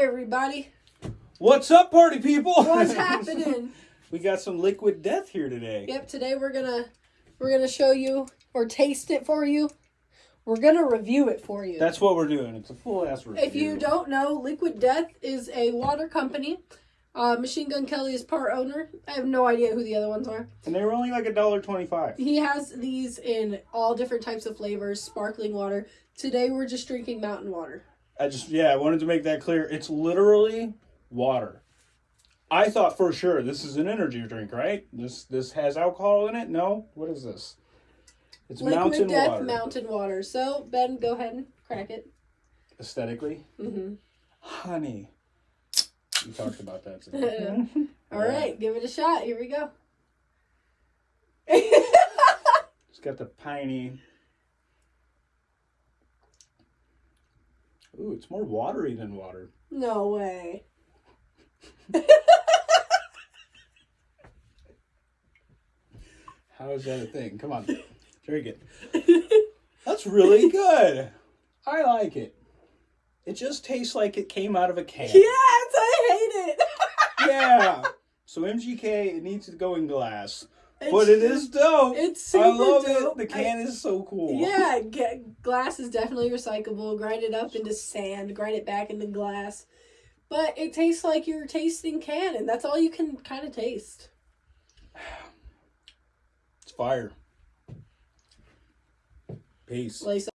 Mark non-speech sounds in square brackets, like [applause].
everybody. What's up, party people? What's [laughs] happening? we got some liquid death here today. Yep, today we're gonna we're gonna show you or taste it for you. We're gonna review it for you. That's what we're doing. It's a full ass review. if you don't know, Liquid Death is a water company. Uh, Machine Gun Kelly is part owner. I have no idea who the other ones are. and they were only like a dollar twenty-five. He has these in all different types of flavors, sparkling water. Today we're just drinking mountain water. I just yeah, I wanted to make that clear. It's literally water. I thought for sure this is an energy drink, right? This this has alcohol in it. No, what is this? It's mountain Death water. mountain water. So Ben, go ahead and crack it. Aesthetically, mm hmm honey. We talked about that. Today. [laughs] All right, give it a shot. Here we go. [laughs] It's got the piney. Ooh, it's more watery than water. no way. How is that a thing? Come on, [laughs] drink it. That's really good. I like it. It just tastes like it came out of a can. Yes, I hate it. [laughs] Yeah. So MGK, it needs to go in glass, It's but it is dope. It's super I love dope. it. The can is so cool. Yeah, get, glass is definitely recyclable. Grind it up into sand, grind it back into glass. But it tastes like you're tasting can, and that's all you can kind of taste. It's fire. Peace. Lace